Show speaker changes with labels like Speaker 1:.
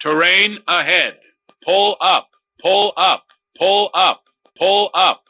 Speaker 1: Terrain ahead. Pull up, pull up, pull up, pull up.